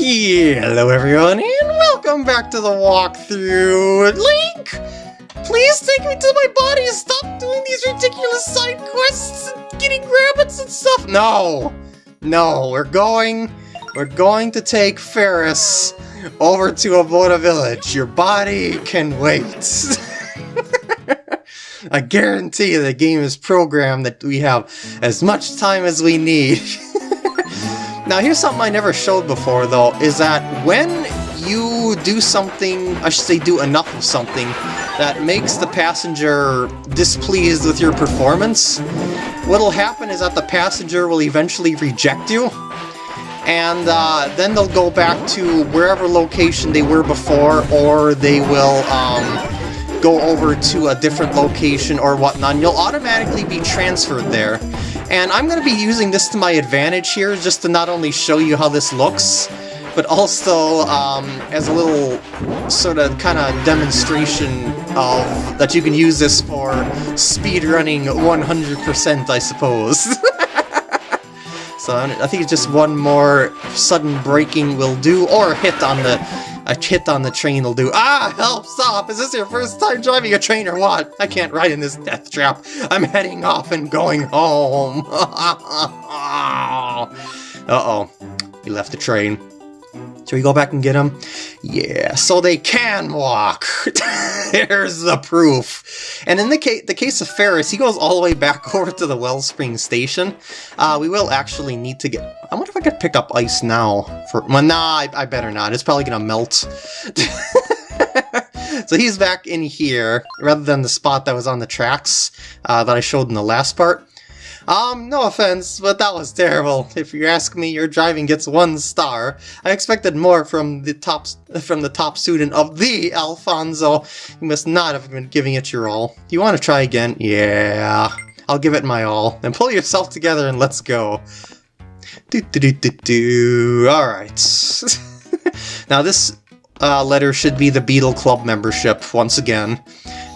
Hello everyone, and welcome back to the walkthrough! Link! Please take me to my body and stop doing these ridiculous side quests and getting rabbits and stuff! No! No, we're going... We're going to take Ferris over to Aboda Village. Your body can wait. I guarantee you the game is programmed that we have as much time as we need. now here's something I never showed before though, is that when you do something, I should say do enough of something, that makes the passenger displeased with your performance, what'll happen is that the passenger will eventually reject you, and uh, then they'll go back to wherever location they were before, or they will um, go over to a different location or whatnot, and you'll automatically be transferred there. And I'm going to be using this to my advantage here, just to not only show you how this looks, but also um, as a little sort of kind of demonstration of that you can use this for speedrunning 100%, I suppose. so I think just one more sudden braking will do, or hit on the a hit on the train will do. Ah, help, stop! Is this your first time driving a train or what? I can't ride in this death trap. I'm heading off and going home. Uh-oh. We left the train. Should we go back and get them? Yeah, so they can walk. There's the proof. And in the, ca the case of Ferris, he goes all the way back over to the Wellspring Station. Uh, we will actually need to get... I wonder if I could pick up ice now. For Well, nah, I, I better not. It's probably going to melt. so he's back in here, rather than the spot that was on the tracks uh, that I showed in the last part. Um, no offense, but that was terrible. If you ask me, your driving gets one star. I expected more from the top from the top student of the Alfonso. You must not have been giving it your all. Do you want to try again? Yeah, I'll give it my all. Then pull yourself together and let's go. Do do do do do. All right. now this uh, letter should be the Beedle Club membership once again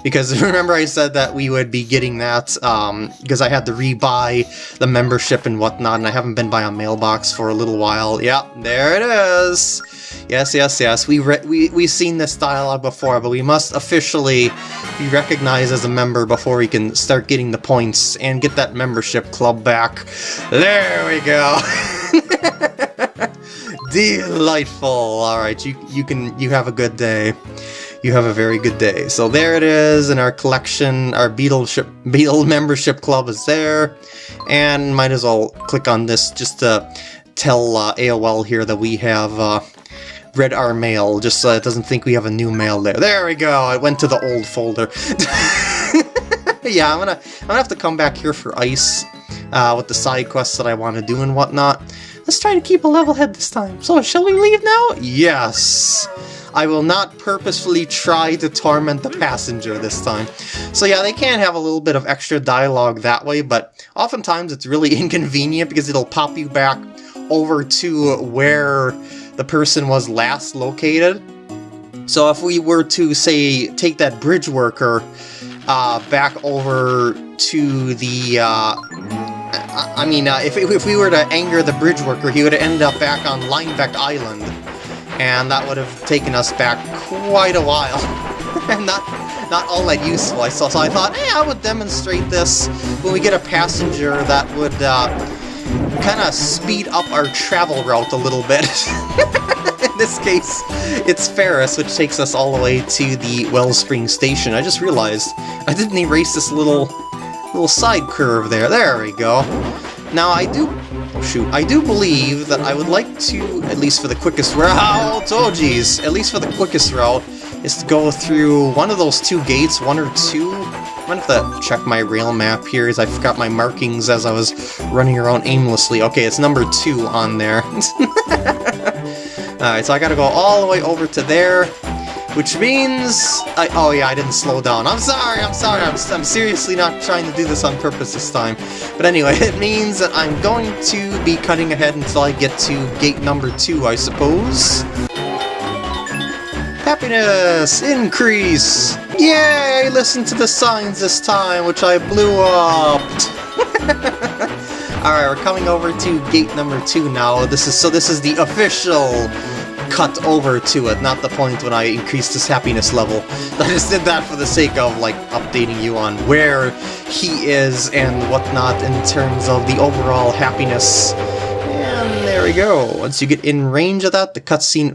because remember I said that we would be getting that um, because I had to rebuy the membership and whatnot, and I haven't been by a mailbox for a little while. Yep, there it is. Yes, yes, yes. We we we've seen this dialogue before, but we must officially be recognized as a member before we can start getting the points and get that membership club back. There we go. Delightful. All right, you you can you have a good day you have a very good day. So there it is in our collection. Our Beedle, Beedle membership club is there. And might as well click on this just to tell uh, AOL here that we have uh, read our mail, just so it doesn't think we have a new mail there. There we go, I went to the old folder. yeah, I'm gonna, I'm gonna have to come back here for ice uh, with the side quests that I want to do and whatnot. Let's try to keep a level head this time. So, shall we leave now? Yes! I will not purposefully try to torment the passenger this time. So yeah, they can have a little bit of extra dialogue that way, but oftentimes it's really inconvenient because it'll pop you back over to where the person was last located. So if we were to, say, take that bridge worker uh, back over to the... Uh, I mean, uh, if, if we were to anger the bridge worker, he would have ended up back on Linebeck Island and that would have taken us back quite a while. and not not all that useful, I saw. So I thought, hey, I would demonstrate this when we get a passenger that would uh, kind of speed up our travel route a little bit. In this case, it's Ferris, which takes us all the way to the Wellspring Station. I just realized I didn't erase this little little side curve there. There we go. Now, I do Oh, shoot. I do believe that I would like to, at least for the quickest route, oh geez, at least for the quickest route, is to go through one of those two gates, one or two. I'm gonna have to check my rail map here, as I forgot my markings as I was running around aimlessly. Okay, it's number two on there. Alright, so I gotta go all the way over to there, which means... I, oh yeah, I didn't slow down. I'm sorry, I'm sorry, I'm, I'm seriously not trying to do this on purpose this time. But anyway, it means that I'm going to be cutting ahead until I get to gate number two, I suppose. Happiness! Increase! Yay! Listen to the signs this time, which I blew up! Alright, we're coming over to gate number two now. This is so this is the official cut over to it, not the point when I increased his happiness level. I just did that for the sake of, like, updating you on where he is and whatnot in terms of the overall happiness. And there we go. Once you get in range of that, the cutscene,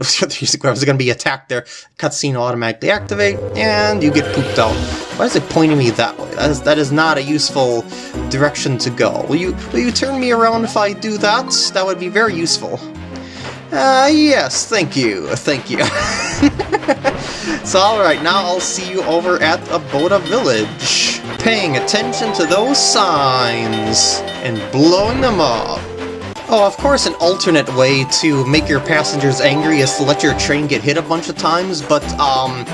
I was going to be attacked there, cutscene automatically activate, and you get pooped out. Why is it pointing me that way? That is, that is not a useful direction to go. Will you, will you turn me around if I do that? That would be very useful. Uh, yes, thank you, thank you. so alright, now I'll see you over at Aboda Village. Paying attention to those signs and blowing them up. Oh, of course an alternate way to make your passengers angry is to let your train get hit a bunch of times, but, um,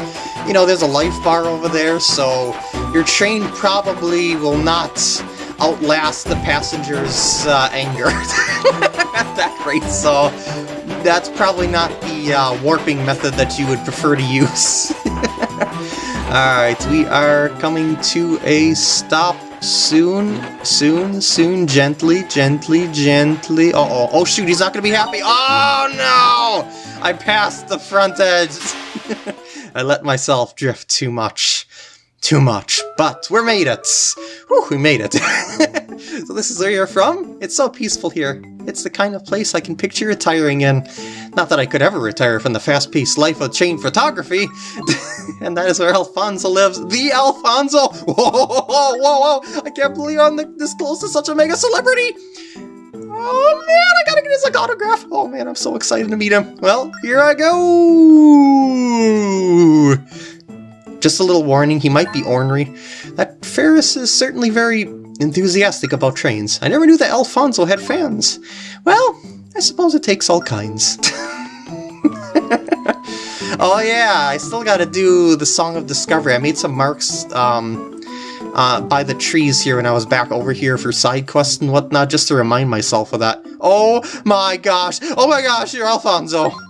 you know, there's a life bar over there, so your train probably will not outlast the passengers' uh, anger at that rate, so that's probably not the uh, warping method that you would prefer to use. Alright, we are coming to a stop soon, soon, soon, gently, gently, gently. Uh oh oh shoot, he's not gonna be happy. Oh no! I passed the front edge. I let myself drift too much too much, but we're made it! Whew, we made it! so this is where you're from? It's so peaceful here. It's the kind of place I can picture retiring in. Not that I could ever retire from the fast-paced life of chain photography. and that is where Alfonso lives. The Alfonso! Whoa, whoa, whoa, whoa! I can't believe I'm this close to such a mega celebrity! Oh man, I gotta get his autograph! Oh man, I'm so excited to meet him. Well, here I go! Just a little warning, he might be ornery. That Ferris is certainly very enthusiastic about trains. I never knew that Alfonso had fans. Well, I suppose it takes all kinds. oh yeah, I still gotta do the Song of Discovery. I made some marks um, uh, by the trees here when I was back over here for side quests and whatnot, just to remind myself of that. Oh my gosh! Oh my gosh, you're Alfonso!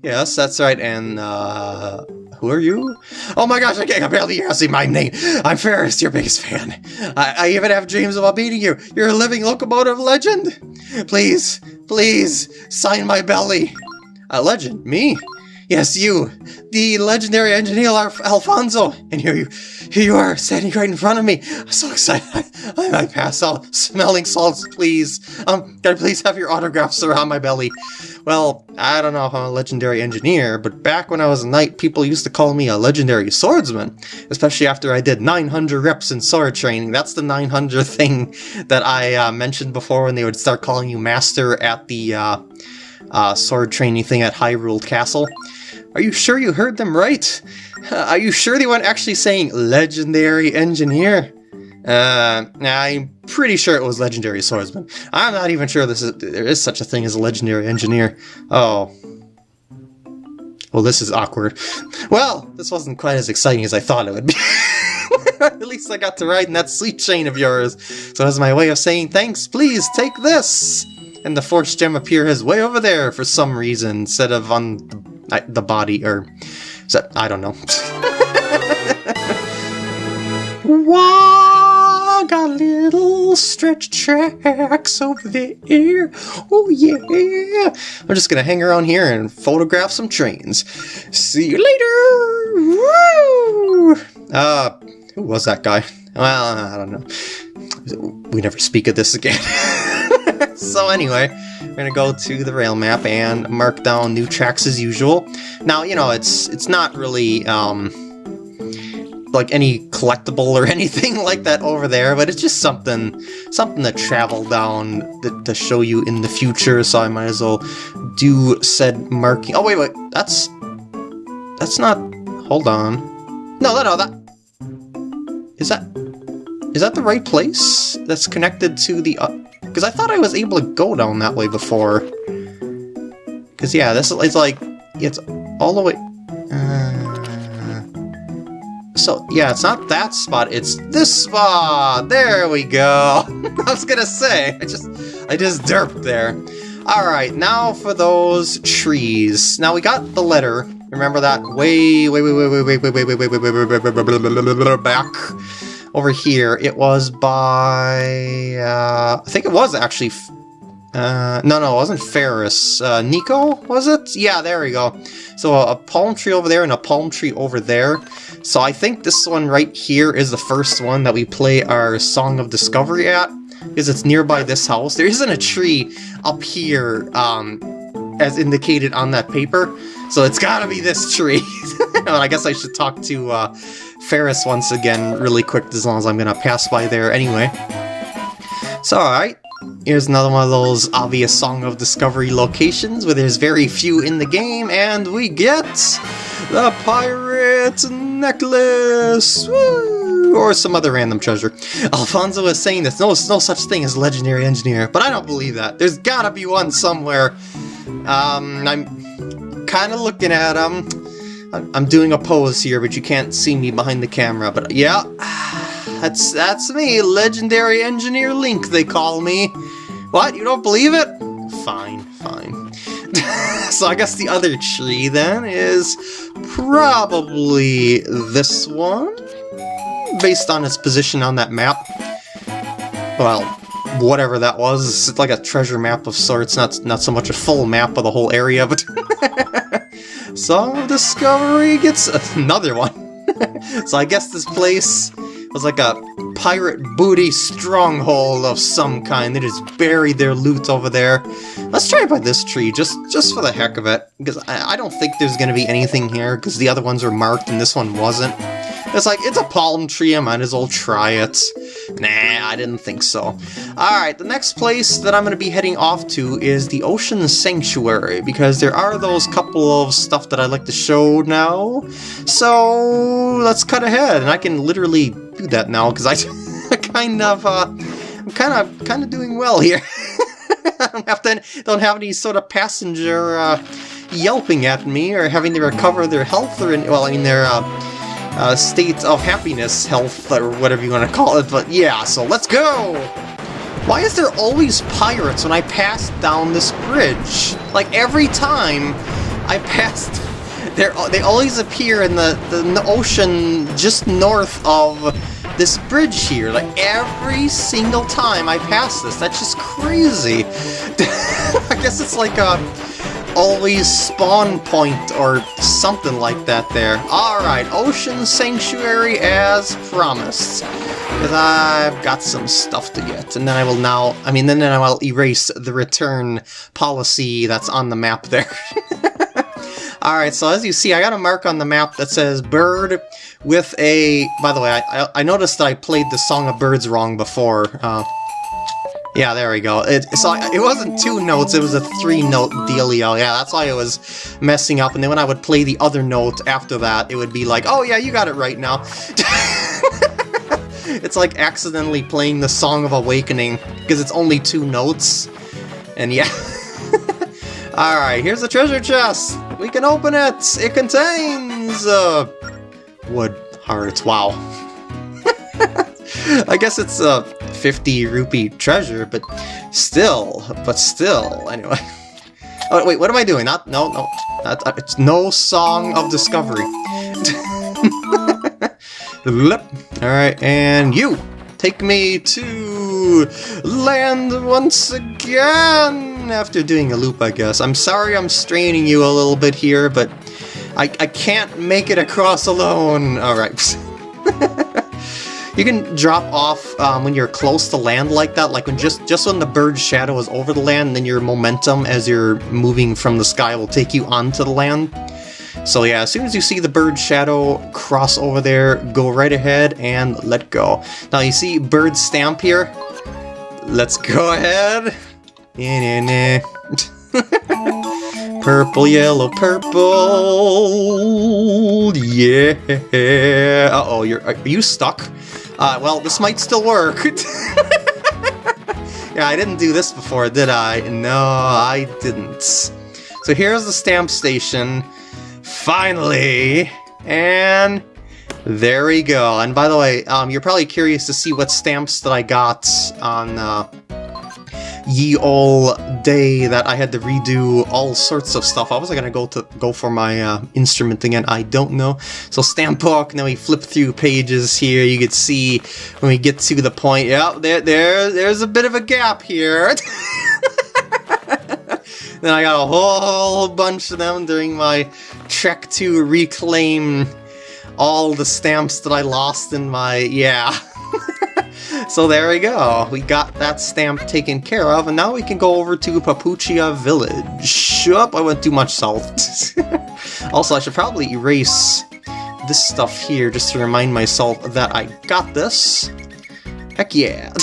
Yes, that's right, and uh, who are you? Oh my gosh, I can't barely say my name. I'm Ferris, your biggest fan. I, I even have dreams about meeting you. You're a living locomotive legend. Please, please, sign my belly. A legend? Me? Yes, you, the legendary engineer Alfonso. And here you, here you are, standing right in front of me. I'm so excited. I, I might pass out. Smelling salts, please. Um, can I please have your autographs around my belly? Well, I don't know if I'm a legendary engineer, but back when I was a knight, people used to call me a legendary swordsman, especially after I did 900 reps in sword training. That's the 900 thing that I uh, mentioned before when they would start calling you master at the uh, uh, sword training thing at Hyrule Castle. Are you sure you heard them right? Are you sure they weren't actually saying legendary engineer? Uh, I'm pretty sure it was legendary swordsman. I'm not even sure this is, there is such a thing as a legendary engineer. Oh. Well, this is awkward. Well, this wasn't quite as exciting as I thought it would be. At least I got to ride in that sweet chain of yours. So as my way of saying thanks, please take this! And the force gem appears way over there for some reason, instead of on the the body, or... So, I don't know. Wow, got little stretch tracks over there. Oh yeah. I'm just gonna hang around here and photograph some trains. See you later. Woo! Uh, who was that guy? Well, I don't know. We never speak of this again. so anyway, we're gonna go to the rail map and mark down new tracks as usual. Now, you know, it's it's not really um, like any collectible or anything like that over there, but it's just something something to travel down to, to show you in the future, so I might as well do said marking. Oh, wait, wait, that's... That's not... Hold on. No, no, no, that... Is that... Is that the right place? That's connected to the... Uh, because I thought I was able to go down that way before. Because, yeah, this is like... It's all the way... Uh, so, yeah, it's not that spot, it's this spot! There we go! I was gonna say, I just... I just derped there. Alright, now for those trees. Now, we got the letter. Remember that way, way, way, way, way, way, way, way, way, way, way, way, way, back. over here. It was by... Uh, I think it was actually... Uh, no, no, it wasn't Ferris. Uh, Niko, was it? Yeah, there we go. So a palm tree over there and a palm tree over there. So I think this one right here is the first one that we play our Song of Discovery at. Because it's nearby this house. There isn't a tree up here, um, as indicated on that paper. So it's gotta be this tree. I guess I should talk to uh, Ferris once again really quick as long as I'm gonna pass by there anyway. So alright, here's another one of those obvious Song of Discovery locations where there's very few in the game and we get the Pirate Necklace! Woo! Or some other random treasure. Alfonso is saying there's no, no such thing as Legendary Engineer, but I don't believe that. There's gotta be one somewhere. Um, I'm kind of looking at him. I'm doing a pose here, but you can't see me behind the camera. But yeah, that's that's me, Legendary Engineer Link, they call me. What? You don't believe it? Fine, fine. so I guess the other tree then is probably this one, based on its position on that map. Well, whatever that was. It's like a treasure map of sorts, not not so much a full map of the whole area, but of Discovery gets another one. so I guess this place was like a pirate booty stronghold of some kind. They just buried their loot over there. Let's try by this tree, just just for the heck of it. Because I, I don't think there's going to be anything here, because the other ones are marked and this one wasn't. It's like, it's a palm tree, I might as well try it. Nah, I didn't think so. Alright, the next place that I'm going to be heading off to is the Ocean Sanctuary, because there are those couple of stuff that I'd like to show now. So, let's cut ahead, and I can literally do that now, because I kind of, uh, I'm kind of, kind of doing well here. I don't have to, don't have any sort of passenger, uh, yelping at me, or having to recover their health, or, well, I mean, their, uh, uh, state of happiness, health, or whatever you want to call it, but yeah, so let's go! Why is there always pirates when I pass down this bridge? Like, every time I passed... They always appear in the, the, the ocean just north of this bridge here. Like, every single time I pass this. That's just crazy. I guess it's like a always spawn point or something like that there. Alright, Ocean Sanctuary as promised. Because I've got some stuff to get. And then I will now, I mean, then, then I will erase the return policy that's on the map there. Alright, so as you see, I got a mark on the map that says bird with a... By the way, I, I noticed that I played the Song of Birds wrong before. Uh, yeah, there we go. It, so it wasn't two notes, it was a three-note dealio. Yeah, that's why it was messing up. And then when I would play the other note after that, it would be like, oh yeah, you got it right now. it's like accidentally playing the Song of Awakening, because it's only two notes. And yeah. Alright, here's the treasure chest! We can open it! It contains... Uh, wood hearts, wow. I guess it's a 50 rupee treasure, but still, but still, anyway. Oh, wait, what am I doing? Not, no, no, not, uh, it's no Song of Discovery. Alright, and you! Take me to land once again! After doing a loop, I guess. I'm sorry I'm straining you a little bit here, but I, I can't make it across alone. Alright. You can drop off um, when you're close to land like that, like when just, just when the bird's shadow is over the land, then your momentum as you're moving from the sky will take you onto the land. So yeah, as soon as you see the bird's shadow cross over there, go right ahead and let go. Now you see bird stamp here? Let's go ahead. purple, yellow, purple. Yeah. Uh-oh, you're are you stuck? Uh, well, this might still work. yeah, I didn't do this before, did I? No, I didn't. So here's the stamp station. Finally! And there we go. And by the way, um, you're probably curious to see what stamps that I got on uh, ye all day that I had to redo all sorts of stuff. I was gonna go to go for my uh, instrument again. I don't know. So stamp book. Now we flip through pages here. You can see when we get to the point. yeah, there, there, there's a bit of a gap here. then I got a whole bunch of them during my trek to reclaim all the stamps that I lost in my yeah. So there we go. We got that stamp taken care of, and now we can go over to Papuchia Village. Up, I went too much south. also, I should probably erase this stuff here just to remind myself that I got this. Heck yeah.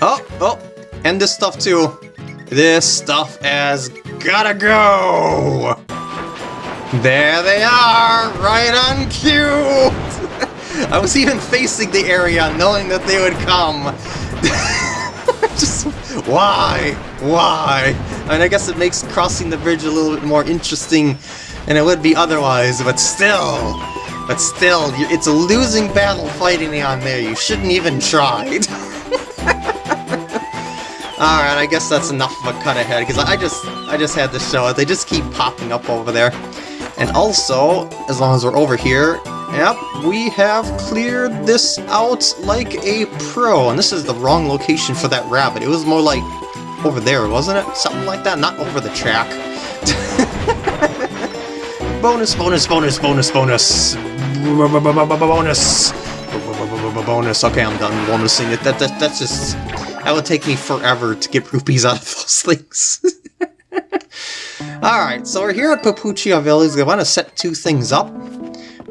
oh, oh, and this stuff too. This stuff has gotta go! There they are, right on cue! I was even facing the area knowing that they would come. Just, why? Why? I mean, I guess it makes crossing the bridge a little bit more interesting than it would be otherwise, but still, but still, it's a losing battle fighting me on there. You shouldn't even try. Alright, I guess that's enough of a cut ahead, because I just I just had to show it. They just keep popping up over there. And also, as long as we're over here, Yep, we have cleared this out like a pro. And this is the wrong location for that rabbit. It was more like over there, wasn't it? Something like that, not over the track. bonus, bonus, bonus, bonus, bonus. Bonus. Bonus. Okay, I'm done bonusing it. That, that, that's just... That would take me forever to get rupees out of those things. Alright, so we're here at Papuchia Village. We want to set two things up.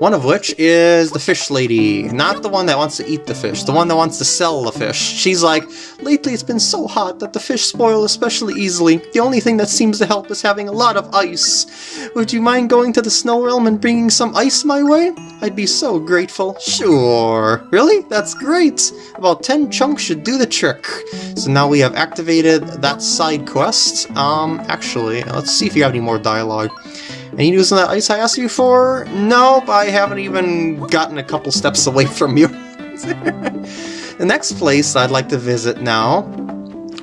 One of which is the fish lady. Not the one that wants to eat the fish, the one that wants to sell the fish. She's like, lately it's been so hot that the fish spoil especially easily. The only thing that seems to help is having a lot of ice. Would you mind going to the snow realm and bringing some ice my way? I'd be so grateful. Sure. Really? That's great. About 10 chunks should do the trick. So now we have activated that side quest. Um, actually, let's see if you have any more dialogue. Any news on that ice I asked you for? Nope, I haven't even gotten a couple steps away from you. the next place I'd like to visit now,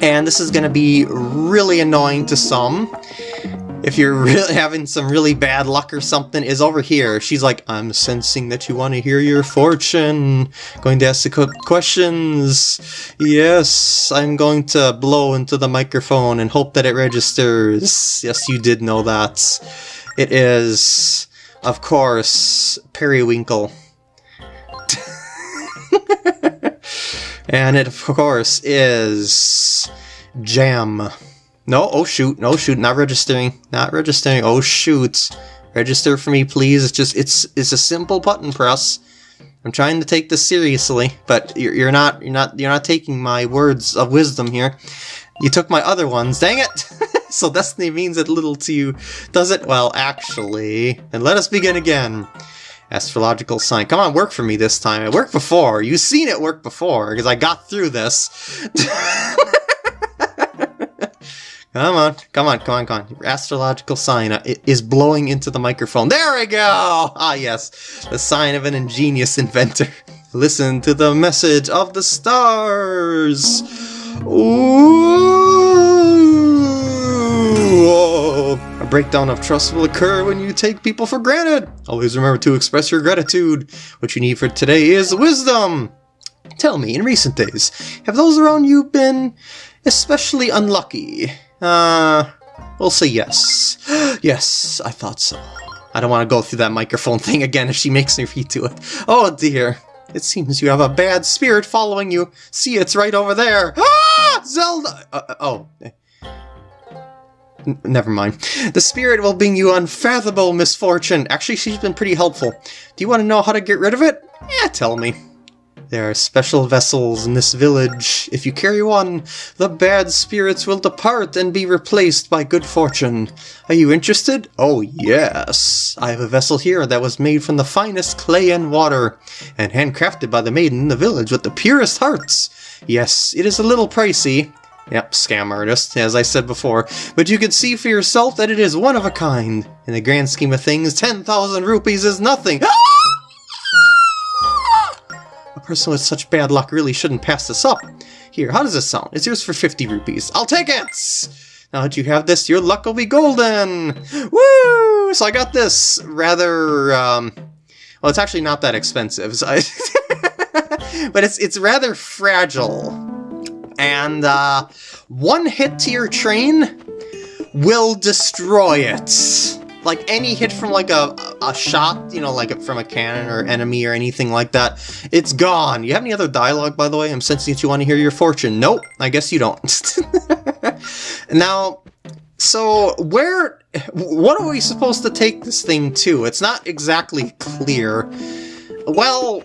and this is going to be really annoying to some, if you're really having some really bad luck or something, is over here. She's like, I'm sensing that you want to hear your fortune. Going to ask the questions. Yes, I'm going to blow into the microphone and hope that it registers. Yes, you did know that. It is, of course, Periwinkle. and it, of course, is Jam. No, oh shoot, no shoot, not registering, not registering, oh shoot. Register for me, please. It's just, it's, it's a simple button press. I'm trying to take this seriously, but you're, you're not, you're not, you're not taking my words of wisdom here. You took my other ones, dang it! so destiny means a little to you, does it? Well, actually... And let us begin again. Astrological sign. Come on, work for me this time. It worked before. You've seen it work before, because I got through this. come on, come on, come on, come on. Your astrological sign uh, is blowing into the microphone. There we go! Ah, yes. The sign of an ingenious inventor. Listen to the message of the stars! Ooh, a breakdown of trust will occur when you take people for granted. Always remember to express your gratitude. What you need for today is wisdom. Tell me, in recent days, have those around you been especially unlucky? Uh, we'll say yes. yes, I thought so. I don't want to go through that microphone thing again if she makes me read to it. Oh dear. It seems you have a bad spirit following you. See, it's right over there. Ah! Zelda! Uh, uh oh. Never mind. The spirit will bring you unfathomable misfortune. Actually, she's been pretty helpful. Do you want to know how to get rid of it? Yeah, tell me. There are special vessels in this village. If you carry one, the bad spirits will depart and be replaced by good fortune. Are you interested? Oh yes. I have a vessel here that was made from the finest clay and water, and handcrafted by the maiden in the village with the purest hearts. Yes, it is a little pricey. Yep, scam artist, as I said before, but you can see for yourself that it is one of a kind. In the grand scheme of things, 10,000 rupees is nothing. a person with such bad luck really shouldn't pass this up. Here, how does this sound? It's yours for 50 rupees. I'll take it! Now that you have this, your luck will be golden! Woo! So I got this rather, um... Well, it's actually not that expensive, so I... but it's it's rather fragile. And, uh, one hit to your train will destroy it like any hit from like a, a shot, you know, like from a cannon or enemy or anything like that, it's gone. You have any other dialogue, by the way? I'm sensing that you want to hear your fortune. Nope, I guess you don't. now, so where, what are we supposed to take this thing to? It's not exactly clear. Well,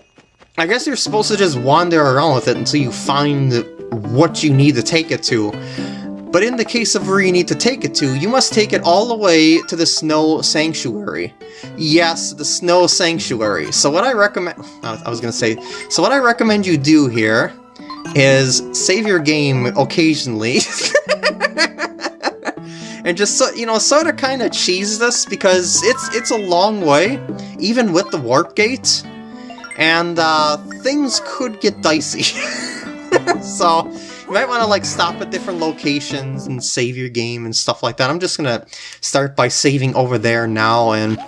I guess you're supposed to just wander around with it until you find what you need to take it to. But in the case of where you need to take it to, you must take it all the way to the Snow Sanctuary. Yes, the Snow Sanctuary. So what I recommend... I was to say... So what I recommend you do here is save your game occasionally. and just, so, you know, sort of kind of cheese this because it's, it's a long way, even with the Warp Gate. And uh, things could get dicey. so you might want to like stop at different locations and save your game and stuff like that. I'm just gonna start by saving over there now and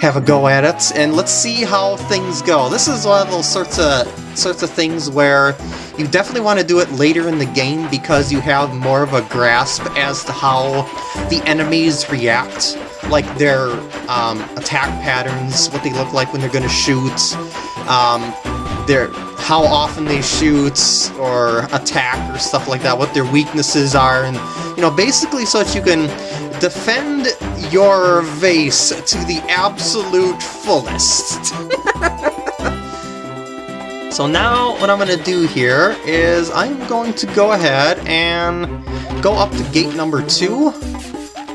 have a go at it, and let's see how things go. This is one of those sorts of sorts of things where you definitely want to do it later in the game because you have more of a grasp as to how the enemies react, like their um, attack patterns, what they look like when they're going to shoot, um, their how often they shoot or attack or stuff like that, what their weaknesses are, and you know, basically so that you can defend your vase to the absolute fullest. so now what I'm going to do here is I'm going to go ahead and go up to gate number two,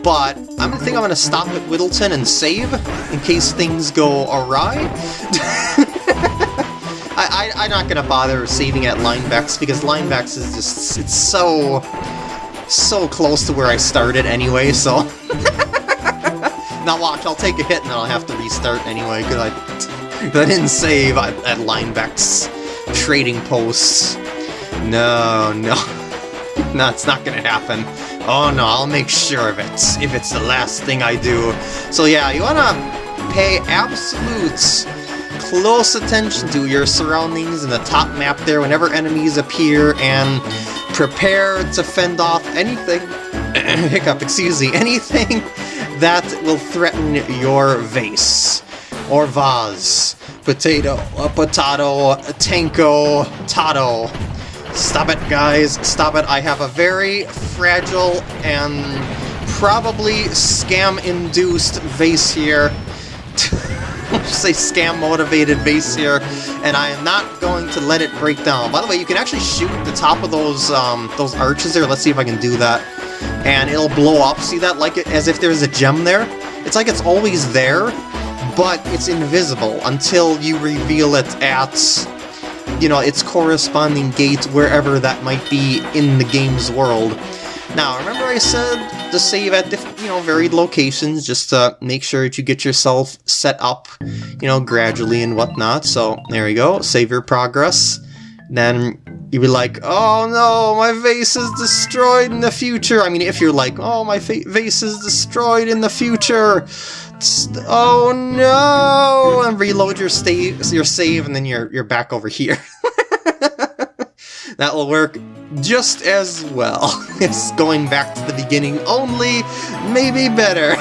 but I'm think I'm going to stop at Whittleton and save in case things go awry. I, I, am not gonna bother saving at Linebecks because Linebecks is just, it's so, so close to where I started anyway, so... now watch, I'll take a hit and then I'll have to restart anyway because I, I didn't save at, at trading posts. No, no. no, it's not gonna happen. Oh no, I'll make sure of it, if it's the last thing I do. So yeah, you wanna pay absolutes close attention to your surroundings in the top map there whenever enemies appear and prepare to fend off anything, hiccup, excuse me, anything that will threaten your vase or vase. Potato, a potato, a tanko, tato. Stop it, guys. Stop it. I have a very fragile and probably scam-induced vase here. say scam-motivated base here, and I am not going to let it break down. By the way, you can actually shoot the top of those um, those arches there. Let's see if I can do that. And it'll blow up. See that? Like it, as if there's a gem there. It's like it's always there, but it's invisible until you reveal it at you know, its corresponding gate wherever that might be in the game's world. Now, remember I said to save at you know varied locations just to make sure that you get yourself set up, you know, gradually and whatnot. So there you go, save your progress. Then you'd be like, oh no, my vase is destroyed in the future. I mean, if you're like, oh, my vase is destroyed in the future. Oh no! And reload your, your save, and then you're you're back over here. that will work just as well It's going back to the beginning, only maybe better.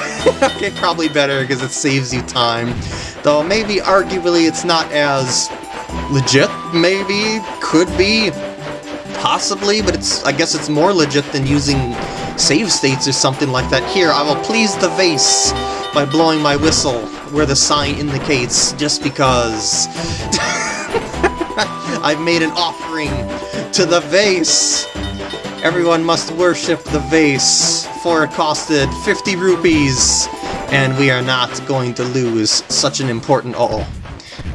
okay, probably better because it saves you time. Though maybe arguably it's not as legit, maybe, could be, possibly, but it's I guess it's more legit than using save states or something like that. Here, I will please the vase by blowing my whistle where the sign indicates, just because. I've made an offering to the vase! Everyone must worship the vase, for it costed 50 rupees, and we are not going to lose such an important oh.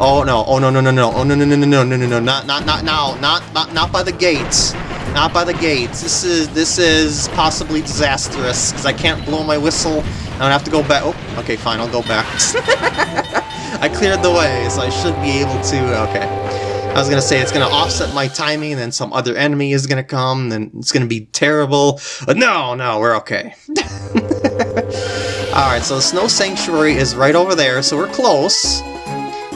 Oh no, oh no no no no, oh no no no no no no no no, not not not now, not not not by the gates. Not by the gates. This is this is possibly disastrous, because I can't blow my whistle. I'm gonna have to go back. Oh, okay, fine, I'll go back. I cleared the way, so I should be able to. Okay. I was gonna say it's gonna offset my timing, and then some other enemy is gonna come, and it's gonna be terrible. But no, no, we're okay. Alright, so the Snow Sanctuary is right over there, so we're close.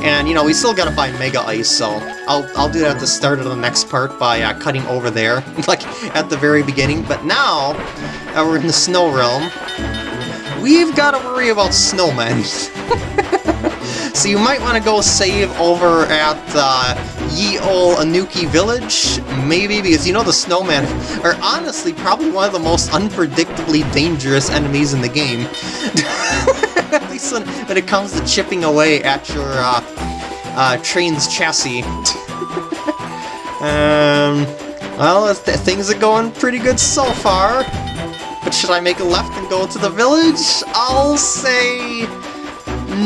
And, you know, we still gotta find Mega Ice, so I'll, I'll do that at the start of the next part by uh, cutting over there, like at the very beginning. But now that we're in the Snow Realm, we've got to worry about snowmen. so you might want to go save over at uh, Ye Ol Anouki Village, maybe, because you know the snowmen are honestly probably one of the most unpredictably dangerous enemies in the game. at least when, when, it comes to chipping away at your uh, uh, train's chassis. um, well, th things are going pretty good so far. But should I make a left and go to the village? I'll say...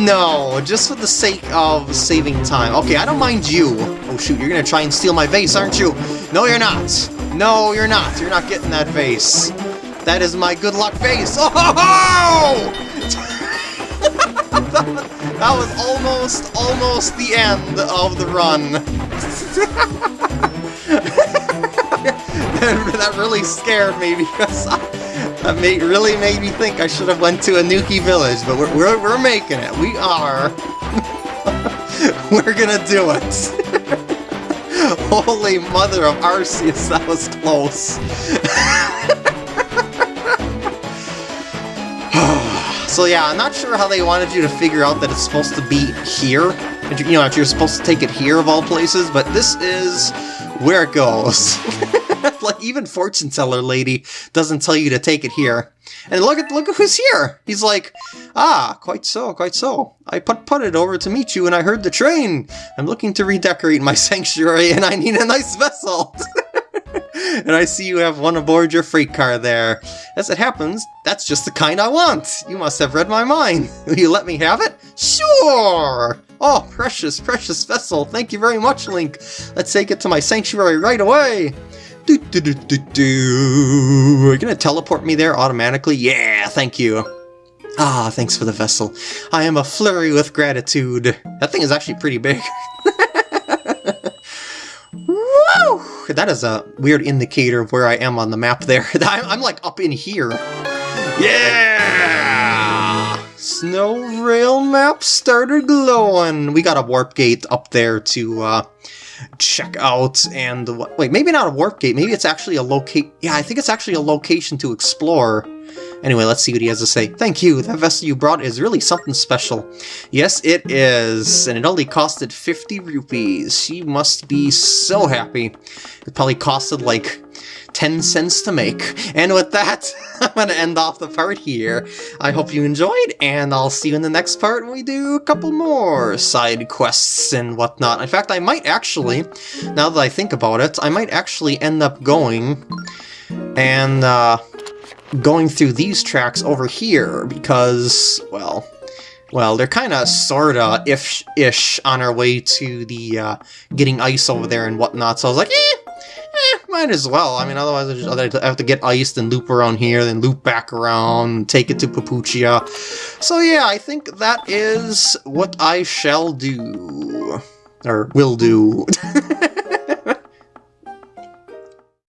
No, just for the sake of saving time. Okay, I don't mind you. Oh shoot, you're gonna try and steal my vase, aren't you? No, you're not. No, you're not. You're not getting that vase. That is my good luck vase. Oh! That was almost, almost the end of the run. that really scared me because I, that made, really made me think I should have went to Anouki Village, but we're, we're, we're making it. We are. we're gonna do it. Holy mother of Arceus, that was close. so yeah, I'm not sure how they wanted you to figure out that it's supposed to be here. You know, if you're supposed to take it here of all places, but this is where it goes. like even fortune teller lady doesn't tell you to take it here. And look at look at who's here. He's like, ah, quite so, quite so. I put put it over to meet you, and I heard the train. I'm looking to redecorate my sanctuary, and I need a nice vessel. and I see you have one aboard your freight car there. As it happens, that's just the kind I want. You must have read my mind. Will you let me have it? Sure! Oh, precious, precious vessel. Thank you very much, Link. Let's take it to my sanctuary right away. Do, do, do, do, do. Are you gonna teleport me there automatically? Yeah, thank you. Ah, thanks for the vessel. I am a flurry with gratitude. That thing is actually pretty big. Woo! That is a weird indicator of where I am on the map there. I'm, I'm like up in here. Yeah! Snow rail map started glowing. We got a warp gate up there to uh, check out and wait maybe not a warp gate maybe it's actually a locate yeah I think it's actually a location to explore. Anyway let's see what he has to say. Thank you that vessel you brought is really something special. Yes it is and it only costed 50 rupees. She must be so happy. It probably costed like 10 cents to make. And with that, I'm going to end off the part here. I hope you enjoyed, and I'll see you in the next part when we do a couple more side quests and whatnot. In fact, I might actually, now that I think about it, I might actually end up going and uh, going through these tracks over here because, well, well, they're kind of, sorta, if-ish on our way to the uh, getting ice over there and whatnot, so I was like, eh, might as well. I mean, otherwise I, just, I have to get iced and loop around here, then loop back around, take it to Papuchia. So yeah, I think that is what I shall do. Or will do.